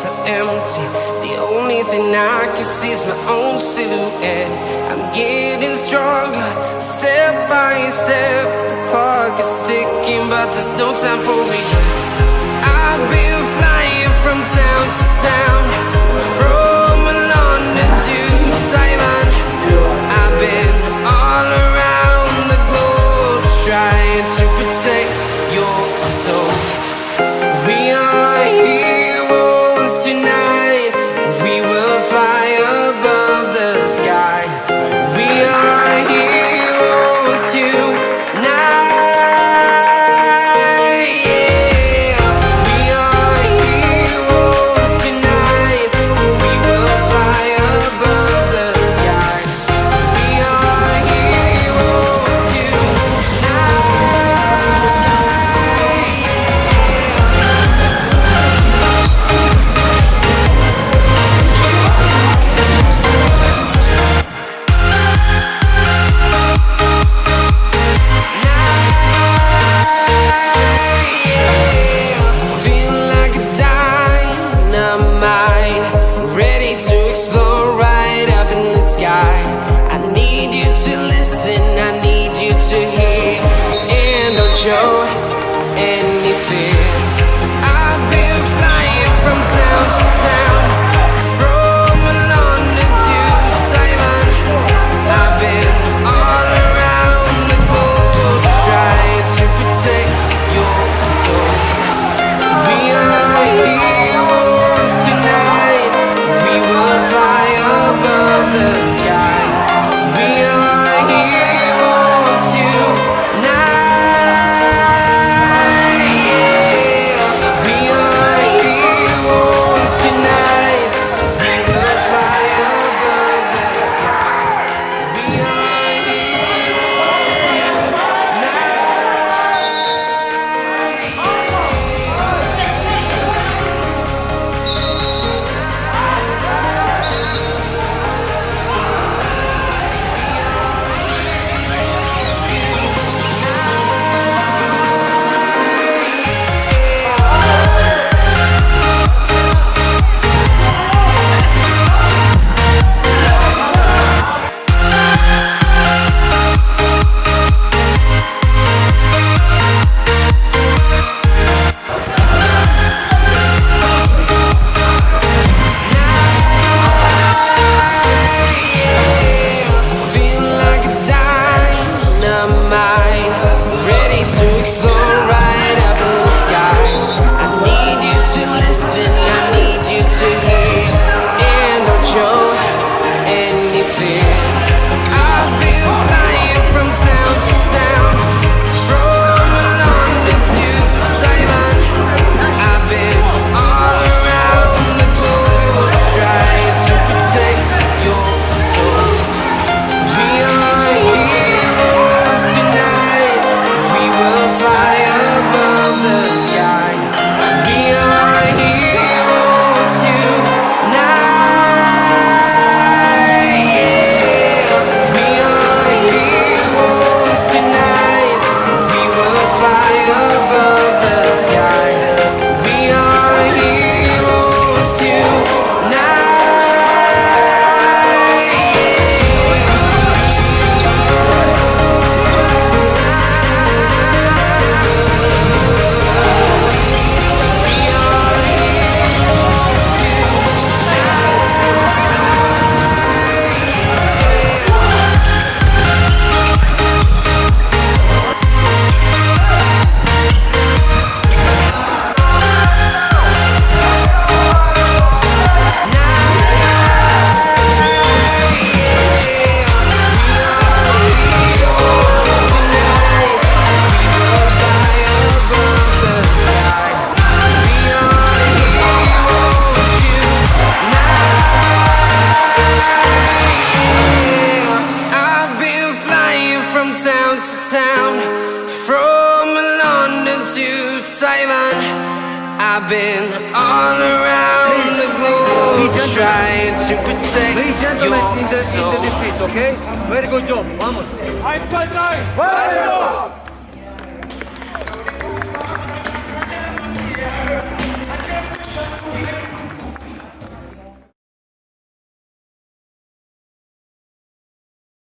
streets empty. The only thing I can see is my own silhouette. I'm getting stronger, step by step. The clock is ticking, but there's no time for regrets. I've been flying from town to town. from town to town, from London to Taiwan. I've been all around the globe trying to protect your soul. Okay? Very good job. Vamos. Ein, zwei, drei. Weiter!